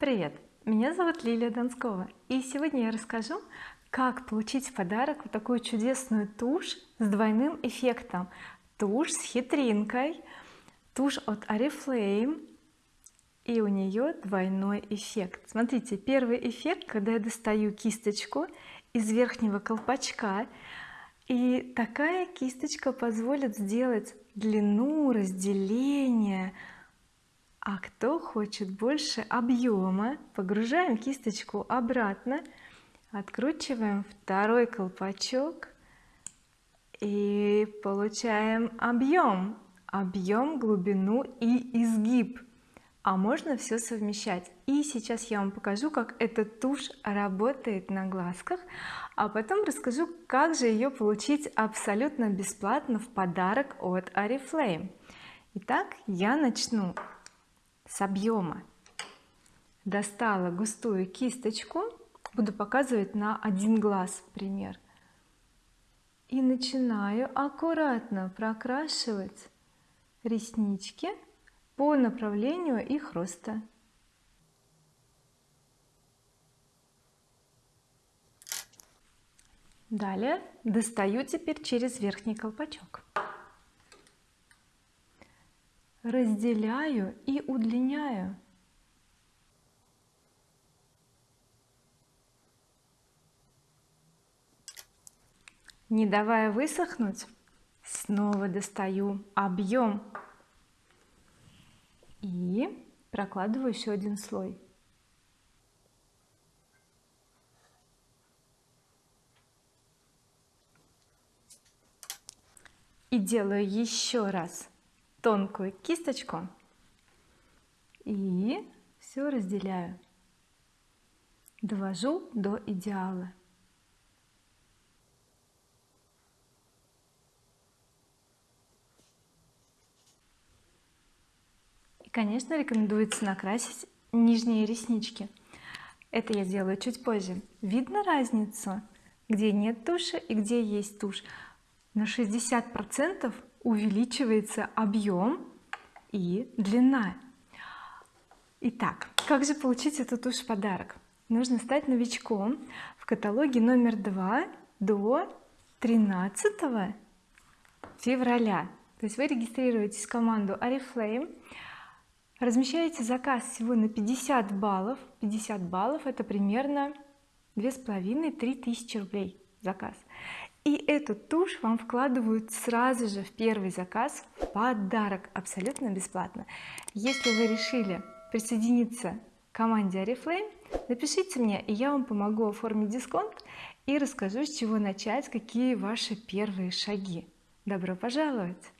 Привет! Меня зовут Лилия Донскова и сегодня я расскажу как получить в подарок вот такую чудесную тушь с двойным эффектом тушь с хитринкой тушь от oriflame и у нее двойной эффект смотрите первый эффект когда я достаю кисточку из верхнего колпачка и такая кисточка позволит сделать длину разделение а кто хочет больше объема погружаем кисточку обратно откручиваем второй колпачок и получаем объем объем глубину и изгиб. А можно все совмещать. И сейчас я вам покажу как эта тушь работает на глазках а потом расскажу как же ее получить абсолютно бесплатно в подарок от oriflame. Итак я начну с объема достала густую кисточку буду показывать на один глаз пример. И начинаю аккуратно прокрашивать реснички по направлению их роста. Далее достаю теперь через верхний колпачок разделяю и удлиняю. Не давая высохнуть снова достаю объем и прокладываю еще один слой. И делаю еще раз тонкую кисточку и все разделяю. Довожу до идеала. И конечно рекомендуется накрасить нижние реснички. Это я сделаю чуть позже. Видно разницу? Где нет туши и где есть тушь? На 60 процентов увеличивается объем и длина. Итак как же получить эту тушь в подарок? Нужно стать новичком в каталоге номер два до 13 февраля. То есть вы регистрируетесь в команду oriflame размещаете заказ всего на 50 баллов. 50 баллов это примерно две с половиной три тысячи рублей заказ и эту тушь вам вкладывают сразу же в первый заказ в подарок абсолютно бесплатно. Если вы решили присоединиться к команде oriflame напишите мне и я вам помогу оформить дисконт и расскажу с чего начать какие ваши первые шаги. Добро пожаловать